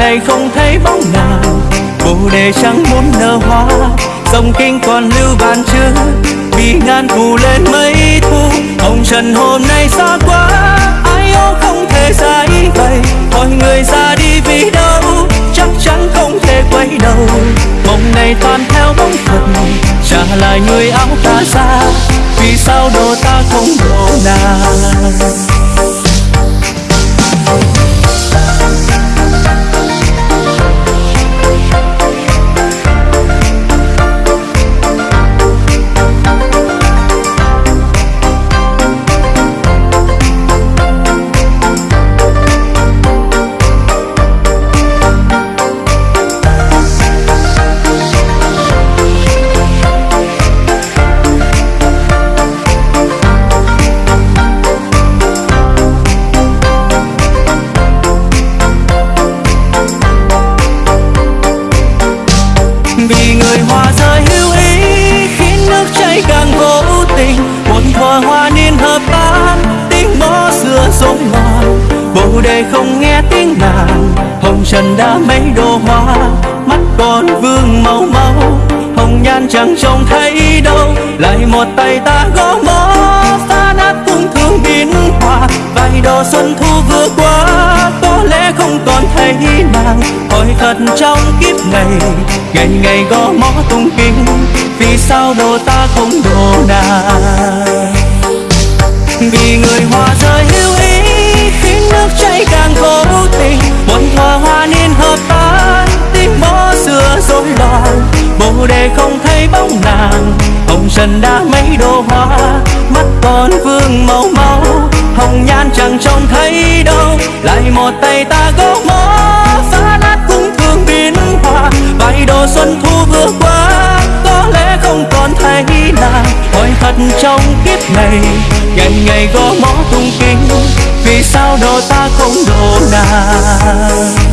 Này không thấy bóng nào. Bồ đề chẳng muốn nở hoa, dòng kinh còn lưu bàn chưa vì ngàn cù lên mấy thu hồng trần hôm nay xa quá. Ai ô không thể giải bày mọi người ra đi vì đâu? Chắc chắn không thể quay đầu. Mộng này toàn theo bóng phật, trả lại người áo ta ra. Đề không nghe tiếng nàng. Hồng trần đã mấy đô hoa, mắt còn vương màu máu. Hồng nhan chẳng trông thấy đâu, lại một tay ta gõ mõ phá nát cung thương biến hoa vài đồ xuân thu vừa qua. Có lẽ không còn thấy nàng, hỏi thật trong kiếp này. Ngày ngày gõ mõ tung kinh vì sao đồ ta không đồ nàng? Để không thấy bóng nàng. Hồng trần đã mấy đô hoa, mắt còn vương màu máu. Hồng nhan chẳng trông thấy đâu, lại một tay ta gõ mõ. Phá nát cung thương biến hoa, vài đồ xuân thu vừa qua. Có lẽ không còn thấy nàng, hỏi thật trong kiếp này. Ngày ngày gõ mõ tung kinh vì sao đồ ta không đồ nàng?